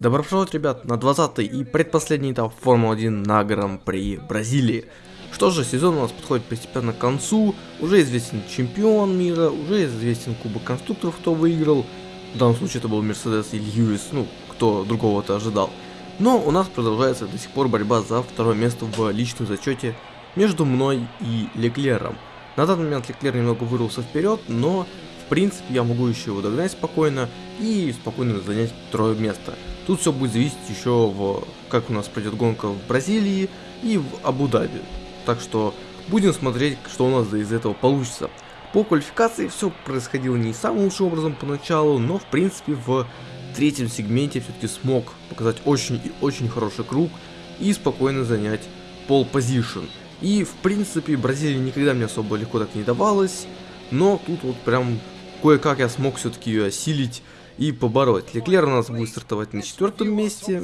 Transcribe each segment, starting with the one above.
Добро пожаловать, ребят, на 20 и предпоследний этап Формулы-1 на Гран-при Бразилии. Что же, сезон у нас подходит постепенно к концу, уже известен чемпион мира, уже известен Кубок Конструкторов, кто выиграл. В данном случае это был Мерседес и Льюис, ну, кто другого-то ожидал. Но у нас продолжается до сих пор борьба за второе место в личном зачете между мной и Леклером. На данный момент Леклер немного вырвался вперед, но принципе я могу еще его догнать спокойно и спокойно занять второе место. Тут все будет зависеть еще в как у нас пройдет гонка в Бразилии и в Абу-Даби. Так что будем смотреть, что у нас из этого получится. По квалификации все происходило не самым лучшим образом поначалу, но в принципе в третьем сегменте все-таки смог показать очень и очень хороший круг и спокойно занять пол позишн. И в принципе Бразилия никогда мне особо легко так не давалась, но тут вот прям кое-как я смог все-таки ее осилить и побороть. Леклер у нас будет стартовать на четвертом месте,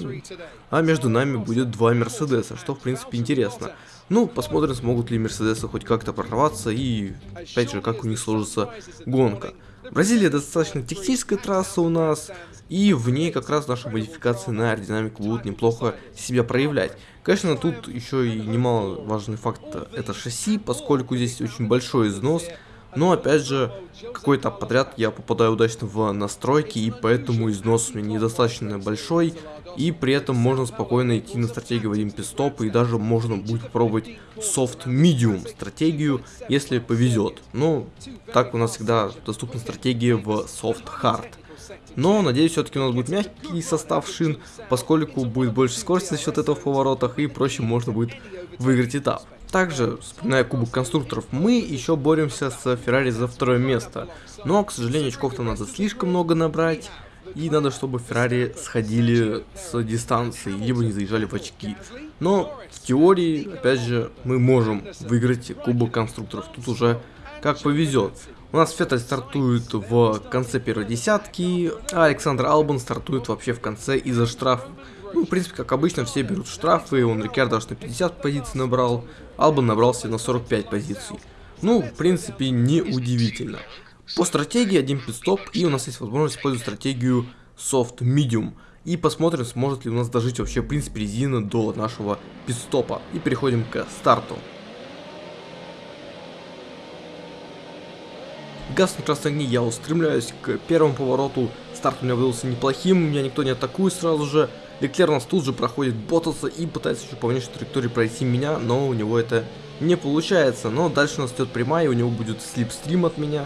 а между нами будет два Мерседеса, что в принципе интересно. Ну, посмотрим, смогут ли Мерседесы хоть как-то прорваться и, опять же, как у них сложится гонка. Бразилия достаточно техническая трасса у нас, и в ней как раз наши модификации на аэродинамику будут неплохо себя проявлять. Конечно, тут еще и немаловажный факт это шасси, поскольку здесь очень большой износ, но опять же, какой-то подряд я попадаю удачно в настройки, и поэтому износ у меня недостаточно большой, и при этом можно спокойно идти на стратегию в один пистоп, и даже можно будет soft medium стратегию, если повезет. Ну, так у нас всегда доступна стратегия в hard. Но, надеюсь, все-таки у нас будет мягкий состав шин, поскольку будет больше скорости за счет этого в поворотах, и проще можно будет выиграть этап. Также, вспоминая Кубок Конструкторов, мы еще боремся с Феррари за второе место. Но, к сожалению, очков-то надо слишком много набрать. И надо, чтобы Феррари сходили с дистанции, либо не заезжали в очки. Но в теории, опять же, мы можем выиграть Кубок Конструкторов. Тут уже как повезет. У нас Феттель стартует в конце первой десятки, а Александр Албан стартует вообще в конце из-за штрафа. Ну, в принципе, как обычно, все берут штрафы, он Рикардо аж на 50 позиций набрал, Албан набрался на 45 позиций. Ну, в принципе, не удивительно. По стратегии один пидстоп, и у нас есть возможность использовать стратегию Soft Medium. И посмотрим, сможет ли у нас дожить вообще, в принципе, резина до нашего пидстопа. И переходим к старту. Газ на красной огне, я устремляюсь к первому повороту. Старт у меня выдался неплохим, меня никто не атакует сразу же. Леклер у нас тут же проходит Ботаса и пытается еще по внешней траектории пройти меня, но у него это не получается. Но дальше у нас идет прямая, у него будет слипстрим от меня,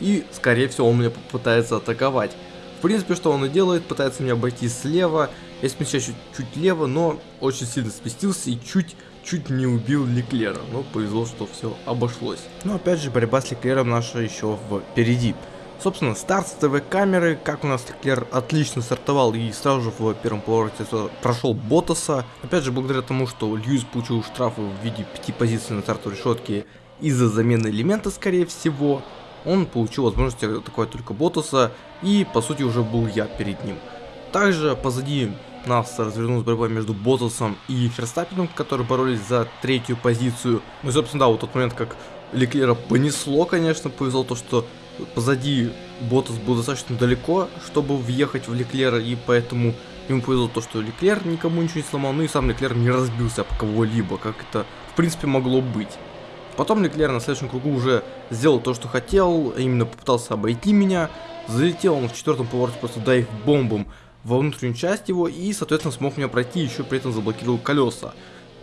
и скорее всего он меня попытается атаковать. В принципе, что он и делает, пытается меня обойти слева, я смещаюсь чуть-чуть лево, но очень сильно спустился и чуть чуть не убил Леклера, но повезло, что все обошлось. Но опять же, борьба с Леклером наша еще впереди. Собственно, старт с ТВ-камеры, как у нас Леклер отлично стартовал и сразу же в первом повороте прошел Ботаса. Опять же, благодаря тому, что Льюис получил штрафы в виде 5 позиций на стартовой решетке из-за замены элемента, скорее всего, он получил возможность атаковать только Ботаса, и по сути уже был я перед ним. Также позади нас развернулась борьба между Ботасом и Ферстаппином, которые боролись за третью позицию. Ну и собственно, да, вот тот момент, как Леклера понесло, конечно, повезло то, что позади Ботас был достаточно далеко, чтобы въехать в Леклера, и поэтому ему повезло то, что Леклер никому ничего не сломал, ну и сам Леклер не разбился об кого-либо, как это в принципе могло быть. Потом Леклер на следующем кругу уже сделал то, что хотел, именно попытался обойти меня, залетел он в четвертом повороте просто дайв бомбом во внутреннюю часть его и, соответственно, смог меня пройти, еще при этом заблокировал колеса.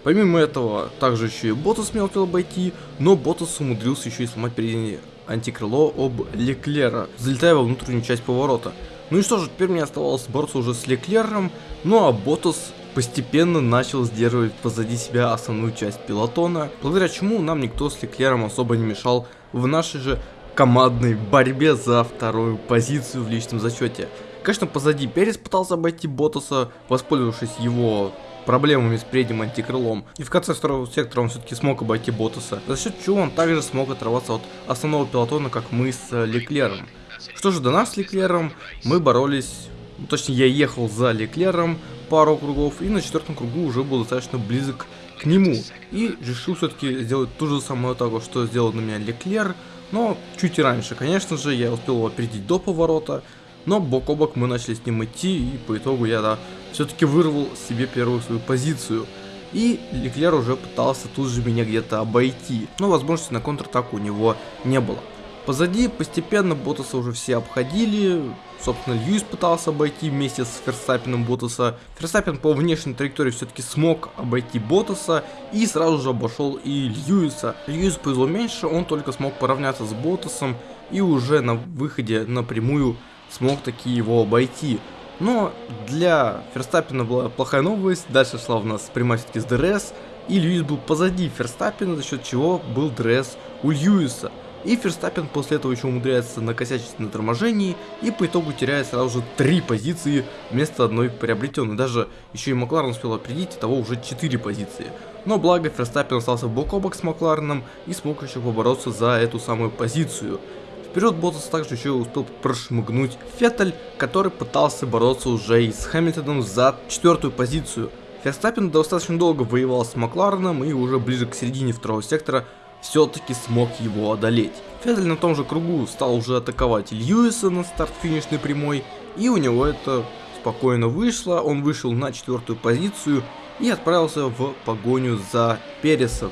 Помимо этого, также еще и Ботас меня успел обойти, но Ботас умудрился еще и сломать переднее антикрыло об Леклера, залетая во внутреннюю часть поворота. Ну и что же, теперь мне оставалось бороться уже с Леклером, ну а Ботас постепенно начал сдерживать позади себя основную часть пилотона, благодаря чему нам никто с Леклером особо не мешал в нашей же командной борьбе за вторую позицию в личном зачете. Конечно, позади Перес пытался обойти Ботаса, воспользовавшись его проблемами с передним антикрылом. И в конце второго сектора он все-таки смог обойти Ботаса, за счет чего он также смог оторваться от основного пилотона, как мы с Леклером. Что же до нас с Леклером, мы боролись, ну, точнее я ехал за Леклером пару кругов, и на четвертом кругу уже был достаточно близок к нему. И решил все-таки сделать ту же самую атаку, что сделал на меня Леклер, но чуть раньше, конечно же, я успел его опередить до поворота, но бок о бок мы начали с ним идти, и по итогу я да, все-таки вырвал себе первую свою позицию. И Леклер уже пытался тут же меня где-то обойти, но возможности на контратаку у него не было. Позади постепенно Ботаса уже все обходили, собственно Льюис пытался обойти вместе с Ферстаппином Ботаса. Ферстаппин по внешней траектории все-таки смог обойти Ботаса и сразу же обошел и Льюиса. Льюис повезло меньше, он только смог поравняться с Ботасом и уже на выходе напрямую смог таки его обойти. Но для Ферстаппина была плохая новость, дальше шла у нас прямая все-таки с ДРС, и Льюис был позади Ферстаппина, за счет чего был ДРС у Льюиса. И Ферстаппин после этого еще умудряется накосячить на торможении и по итогу теряет сразу же три позиции вместо одной приобретенной. Даже еще и Макларен успел опередить, итого уже четыре позиции. Но благо Ферстаппин остался бок о бок с Маклареном и смог еще побороться за эту самую позицию. Вперед Ботас также еще успел прошмыгнуть Феттель, который пытался бороться уже и с Хэмилтоном за четвертую позицию. Ферстаппин достаточно долго воевал с Маклареном и уже ближе к середине второго сектора все-таки смог его одолеть. Феттель на том же кругу стал уже атаковать Льюиса на старт-финишной прямой, и у него это спокойно вышло, он вышел на четвертую позицию и отправился в погоню за Пересом.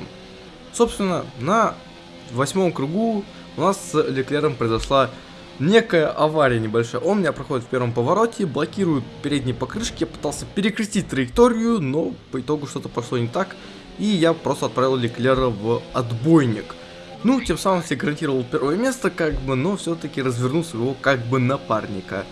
Собственно, на восьмом кругу у нас с Леклером произошла некая авария небольшая. Он меня проходит в первом повороте, блокирует передние покрышки, я пытался перекрестить траекторию, но по итогу что-то пошло не так, и я просто отправил Леклера в отбойник. Ну, тем самым себе гарантировал первое место, как бы, но все-таки развернул своего как бы напарника,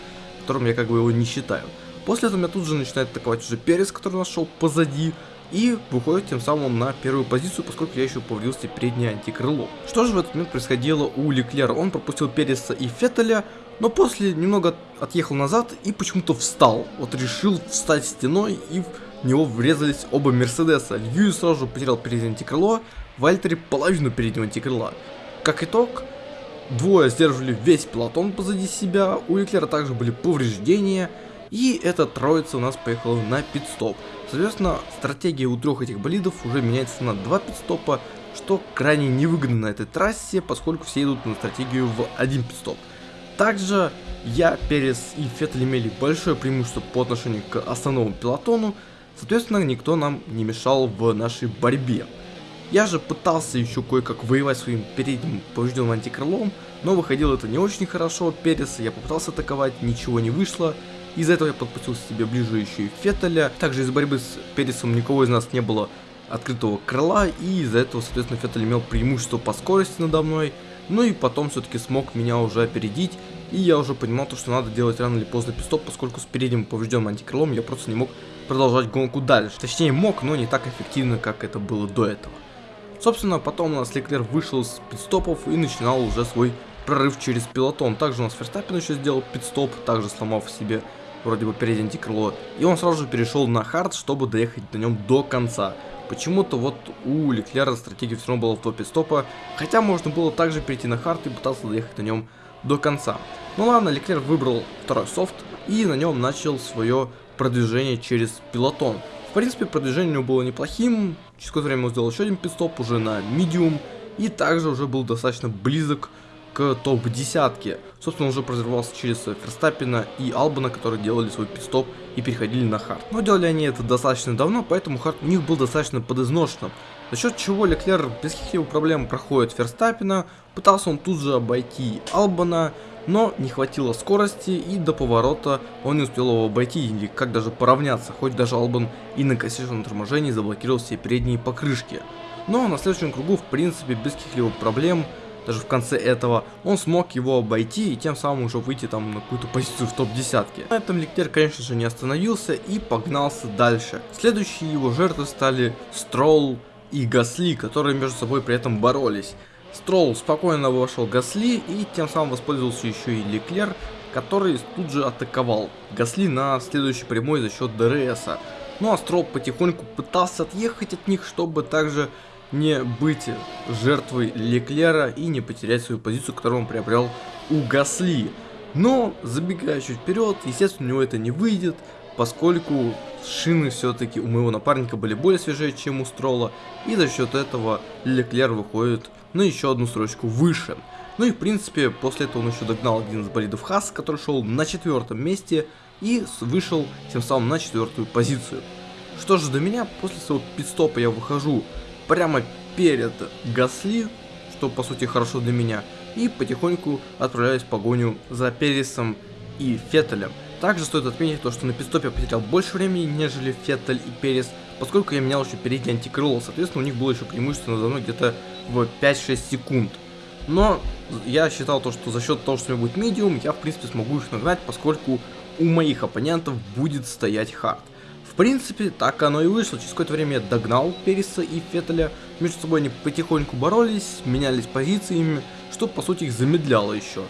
которым я как бы его не считаю. После этого меня тут же начинает атаковать уже Перес, который нашел позади, и выходит тем самым на первую позицию, поскольку я еще повредился переднее антикрыло. Что же в этот момент происходило у Леклера? Он пропустил Переса и Феттеля, но после немного отъехал назад и почему-то встал. Вот решил встать стеной и в него врезались оба Мерседеса. Льюис сразу же потерял переднее антикрыло, Вальтери половину переднего антикрыла. Как итог, двое сдерживали весь пилотон позади себя, у Леклера также были повреждения, и эта троица у нас поехала на пидстоп. Соответственно, стратегия у трех этих болидов уже меняется на два пидстопа, что крайне невыгодно на этой трассе, поскольку все идут на стратегию в один пидстоп. Также я, Перес и Феттель имели большое преимущество по отношению к основному пилотону, соответственно, никто нам не мешал в нашей борьбе. Я же пытался еще кое-как воевать своим передним поврежденным антикрылом, но выходило это не очень хорошо от Переса, я попытался атаковать, ничего не вышло, из-за этого я подпустил себе ближе еще и Феттеля. Также из борьбы с Пересом никого из нас не было открытого крыла, и из-за этого, соответственно, Феттель имел преимущество по скорости надо мной. Ну и потом все-таки смог меня уже опередить, и я уже понимал, то, что надо делать рано или поздно пистоп, поскольку с передним поврежденным антикрылом я просто не мог продолжать гонку дальше. Точнее мог, но не так эффективно, как это было до этого. Собственно, потом у нас Леклер вышел с пит-стопов и начинал уже свой прорыв через пелотон. Также у нас Ферстаппин еще сделал пит-стоп, также сломав себе вроде бы переднее антикрыло. И он сразу же перешел на хард, чтобы доехать на нем до конца. Почему-то вот у Леклера стратегия все равно была в два пит-стопа, хотя можно было также перейти на хард и пытаться доехать на нем до конца. Ну ладно, Леклер выбрал второй софт и на нем начал свое продвижение через пелотон. В принципе, продвижение у него было неплохим, через какое-то время он сделал еще один пит-стоп уже на медиум, и также уже был достаточно близок к топ-десятке. Собственно, уже прорывался через Ферстаппина и Албана, которые делали свой пит-стоп и переходили на хард. Но делали они это достаточно давно, поэтому хард у них был достаточно подызношенным. За счет чего Леклер без каких-либо проблем проходит Ферстаппина, пытался он тут же обойти Албана, но не хватило скорости и до поворота он не успел его обойти или как даже поравняться, хоть даже Албан и на косячном торможении заблокировал все передние покрышки. Но на следующем кругу в принципе без каких-либо проблем даже в конце этого, он смог его обойти и тем самым уже выйти там на какую-то позицию в топ-десятке. На этом Лектер, конечно же, не остановился и погнался дальше. Следующие его жертвы стали Стролл и Гасли, которые между собой при этом боролись. Стролл спокойно вошел Гасли и тем самым воспользовался еще и Леклер, который тут же атаковал Гасли на следующей прямой за счет ДРСа. Ну а Стролл потихоньку пытался отъехать от них, чтобы также не быть жертвой Леклера и не потерять свою позицию, которую он приобрел у Гасли. Но, забегая чуть вперед, естественно, у него это не выйдет, поскольку шины все-таки у моего напарника были более свежие, чем у Строла, и за счет этого Леклер выходит на еще одну строчку выше. Ну и в принципе, после этого он еще догнал один из болидов Хас, который шел на четвертом месте, и вышел тем самым на четвертую позицию. Что же до меня, после своего пидстопа я выхожу прямо перед Гасли, что по сути хорошо для меня, и потихоньку отправляюсь в погоню за Пересом и Феттелем. Также стоит отметить то, что на пидстопе я потерял больше времени, нежели Феттель и Перес, поскольку я менял еще переднее антикрыло, соответственно у них было еще преимущество надо мной где-то в 5-6 секунд. Но я считал то, что за счет того, что у меня будет медиум, я в принципе смогу их нагнать, поскольку у моих оппонентов будет стоять хард. Принципе, так оно и вышло. Через какое-то время я догнал Переса и Феттеля. Между собой они потихоньку боролись, менялись позициями, что по сути их замедляло еще.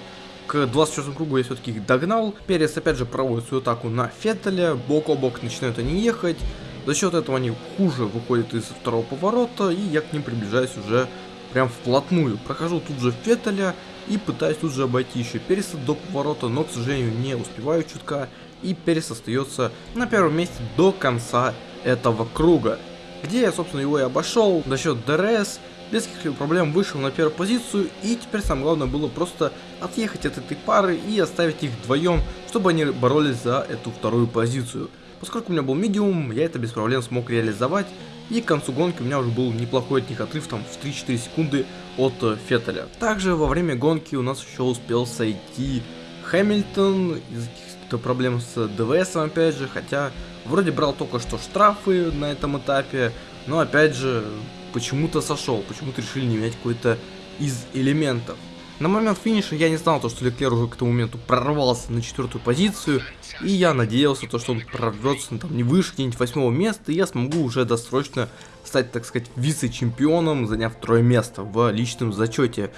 К 24 кругу я все-таки их догнал. Перес опять же проводит свою атаку на Феттеля. Бок о бок начинают они ехать. За счет этого они хуже выходят из второго поворота. И я к ним приближаюсь уже прям вплотную. Прохожу тут же Феттеля и пытаюсь тут же обойти еще Переса до поворота, но, к сожалению, не успеваю чутка, и Перес остается на первом месте до конца этого круга, где я, собственно, его и обошел за счет ДРС, без каких-либо проблем вышел на первую позицию, и теперь самое главное было просто отъехать от этой пары и оставить их вдвоем, чтобы они боролись за эту вторую позицию. Поскольку у меня был медиум, я это без проблем смог реализовать, и к концу гонки у меня уже был неплохой от них отрыв там в 3-4 секунды от э, Феттеля. Также во время гонки у нас еще успел сойти Хэмилтон из каких-то проблем с ДВС опять же, хотя вроде брал только что штрафы на этом этапе, но опять же почему-то сошел, почему-то решили не менять какой-то из элементов. На момент финиша я не знал, то, что Леклер уже к тому моменту прорвался на четвертую позицию, и я надеялся, то, что он прорвется ну, там, не выше где-нибудь восьмого места, и я смогу уже досрочно стать, так сказать, вице-чемпионом, заняв второе место в личном зачете.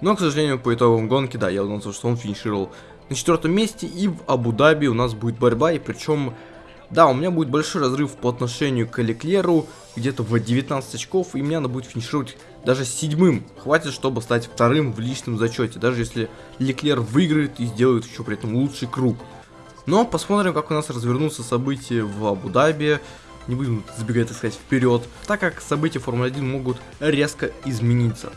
Но, к сожалению, по итогам гонки, да, я узнал, что он финишировал на четвертом месте, и в Абу-Даби у нас будет борьба, и причем да, у меня будет большой разрыв по отношению к Леклеру, где-то в 19 очков, и мне надо будет финишировать даже седьмым. Хватит, чтобы стать вторым в личном зачете, даже если Леклер выиграет и сделает еще при этом лучший круг. Но посмотрим, как у нас развернутся события в Абу-Даби. Не будем забегать, так сказать, вперед, так как события Формулы-1 могут резко измениться.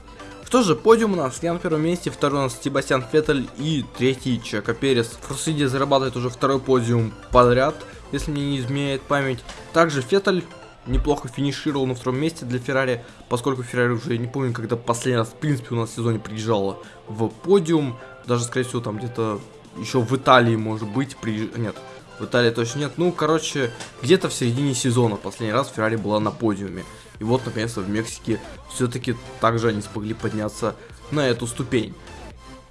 Что же, подиум у нас, я на первом месте, второй у нас Себастьян Феттель и третий Чека Перес. Форсиди зарабатывает уже второй подиум подряд если мне не изменяет память. Также Феттель неплохо финишировал на втором месте для Феррари, поскольку Феррари уже не помню, когда последний раз, в принципе, у нас в сезоне приезжала в подиум. Даже, скорее всего, там где-то еще в Италии, может быть, при... Нет, в Италии точно нет. Ну, короче, где-то в середине сезона последний раз Феррари была на подиуме. И вот, наконец-то, в Мексике все-таки также они смогли подняться на эту ступень.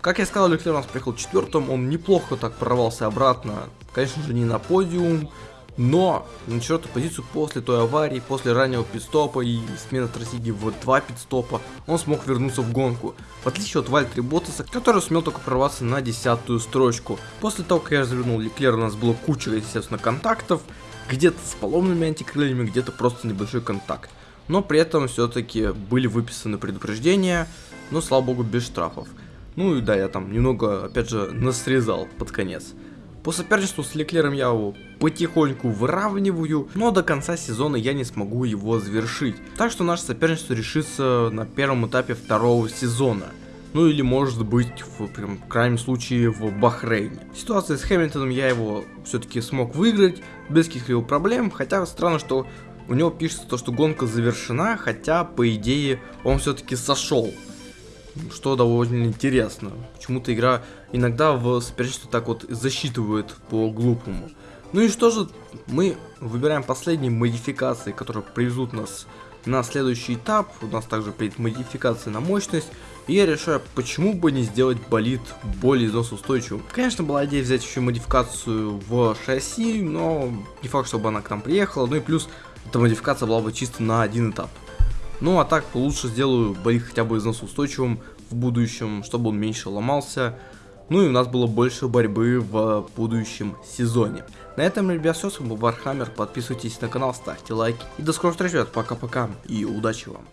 Как я сказал, Леклер у нас приехал четвертым, он неплохо так прорвался обратно, конечно же не на подиум, но на четвертую позицию после той аварии, после раннего пидстопа и смены стратегии в два пидстопа, он смог вернуться в гонку. В отличие от Вальтри Ботаса, который сумел только прорваться на десятую строчку. После того, как я развернул Леклер, у нас было куча, естественно, контактов, где-то с поломными антикрыльями, где-то просто небольшой контакт. Но при этом все-таки были выписаны предупреждения, но слава богу без штрафов. Ну и да, я там немного, опять же, насрезал под конец. По соперничеству с Леклером я его потихоньку выравниваю, но до конца сезона я не смогу его завершить. Так что наше соперничество решится на первом этапе второго сезона. Ну или может быть в прям, в крайнем случае в Бахрейне. Ситуация с Хэмилтоном я его все-таки смог выиграть без каких-либо проблем, хотя странно, что у него пишется то, что гонка завершена, хотя по идее он все-таки сошел что довольно интересно. Почему-то игра иногда в соперничестве так вот засчитывает по-глупому. Ну и что же, мы выбираем последние модификации, которые привезут нас на следующий этап. У нас также приедет модификация на мощность. И я решаю, почему бы не сделать болид более износоустойчивым. Конечно, была идея взять еще модификацию в шасси, но не факт, чтобы она к нам приехала. Ну и плюс, эта модификация была бы чисто на один этап. Ну а так лучше сделаю болид хотя бы износоустойчивым в будущем, чтобы он меньше ломался. Ну и у нас было больше борьбы в будущем сезоне. На этом, ребят, все. С вами был Вархаммер. Подписывайтесь на канал, ставьте лайки. И до скорых встреч, ребят. Пока-пока. И удачи вам.